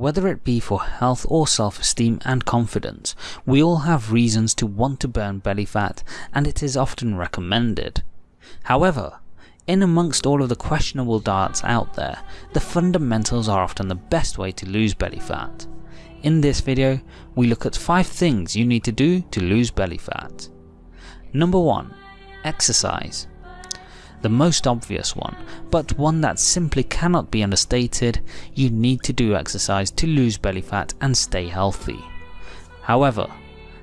Whether it be for health or self-esteem and confidence, we all have reasons to want to burn belly fat and it is often recommended. However, in amongst all of the questionable diets out there, the fundamentals are often the best way to lose belly fat. In this video, we look at 5 things you need to do to lose belly fat. Number 1. Exercise. The most obvious one, but one that simply cannot be understated, you need to do exercise to lose belly fat and stay healthy. However,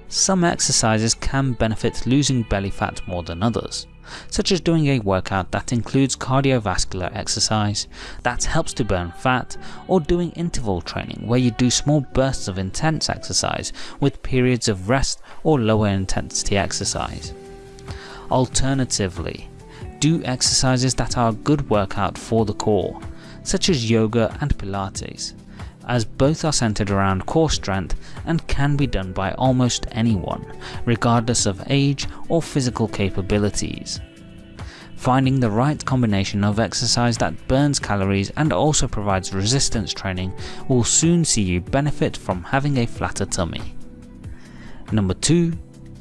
some exercises can benefit losing belly fat more than others such as doing a workout that includes cardiovascular exercise that helps to burn fat, or doing interval training where you do small bursts of intense exercise with periods of rest or lower intensity exercise. Alternatively, do exercises that are a good workout for the core, such as yoga and pilates, as both are centered around core strength and can be done by almost anyone, regardless of age or physical capabilities. Finding the right combination of exercise that burns calories and also provides resistance training will soon see you benefit from having a flatter tummy. Number 2.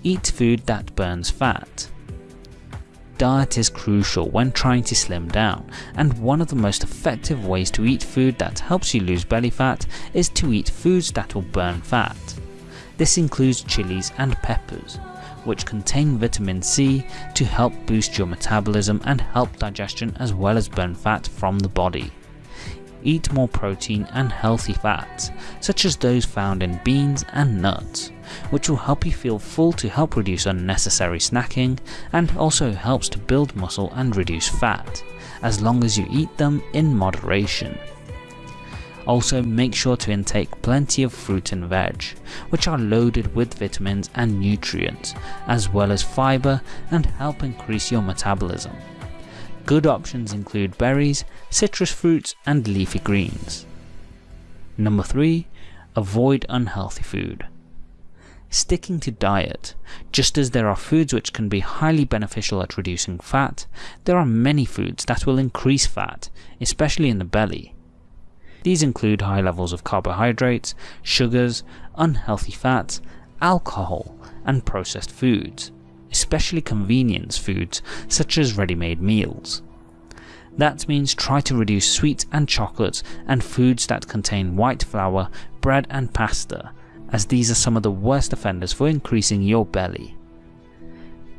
Eat food that burns fat diet is crucial when trying to slim down, and one of the most effective ways to eat food that helps you lose belly fat is to eat foods that will burn fat. This includes chilies and peppers, which contain vitamin C to help boost your metabolism and help digestion as well as burn fat from the body. Eat more protein and healthy fats, such as those found in beans and nuts which will help you feel full to help reduce unnecessary snacking and also helps to build muscle and reduce fat, as long as you eat them in moderation. Also make sure to intake plenty of fruit and veg, which are loaded with vitamins and nutrients, as well as fibre and help increase your metabolism. Good options include berries, citrus fruits and leafy greens. Number 3. Avoid unhealthy food sticking to diet. Just as there are foods which can be highly beneficial at reducing fat, there are many foods that will increase fat, especially in the belly. These include high levels of carbohydrates, sugars, unhealthy fats, alcohol, and processed foods, especially convenience foods such as ready-made meals. That means try to reduce sweets and chocolates and foods that contain white flour, bread and pasta, as these are some of the worst offenders for increasing your belly.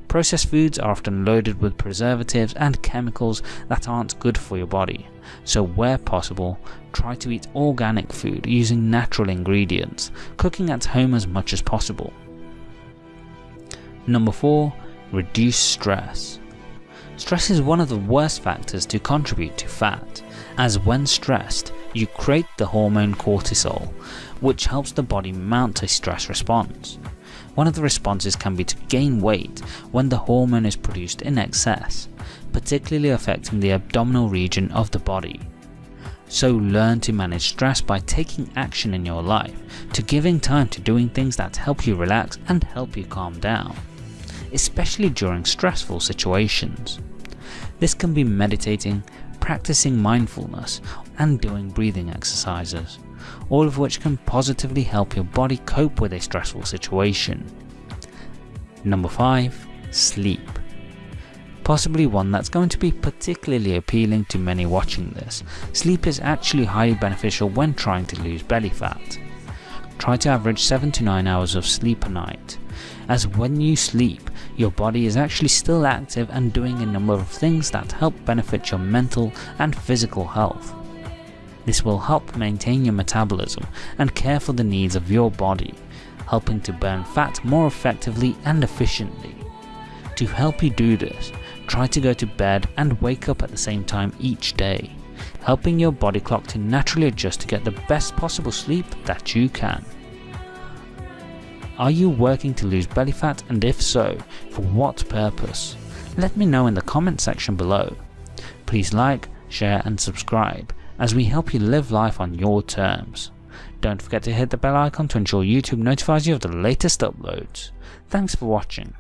Processed foods are often loaded with preservatives and chemicals that aren't good for your body, so where possible, try to eat organic food using natural ingredients, cooking at home as much as possible. Number 4. Reduce stress. Stress is one of the worst factors to contribute to fat, as when stressed, you create the hormone cortisol, which helps the body mount a stress response. One of the responses can be to gain weight when the hormone is produced in excess, particularly affecting the abdominal region of the body. So learn to manage stress by taking action in your life, to giving time to doing things that help you relax and help you calm down, especially during stressful situations. This can be meditating, practicing mindfulness and doing breathing exercises, all of which can positively help your body cope with a stressful situation. Number 5. Sleep. Possibly one that's going to be particularly appealing to many watching this. Sleep is actually highly beneficial when trying to lose belly fat. Try to average 7 to 9 hours of sleep a night, as when you sleep, your body is actually still active and doing a number of things that help benefit your mental and physical health. This will help maintain your metabolism and care for the needs of your body, helping to burn fat more effectively and efficiently. To help you do this, try to go to bed and wake up at the same time each day, helping your body clock to naturally adjust to get the best possible sleep that you can. Are you working to lose belly fat and if so, for what purpose? Let me know in the comment section below. Please like, share and subscribe as we help you live life on your terms. Don't forget to hit the bell icon to ensure YouTube notifies you of the latest uploads. Thanks for watching.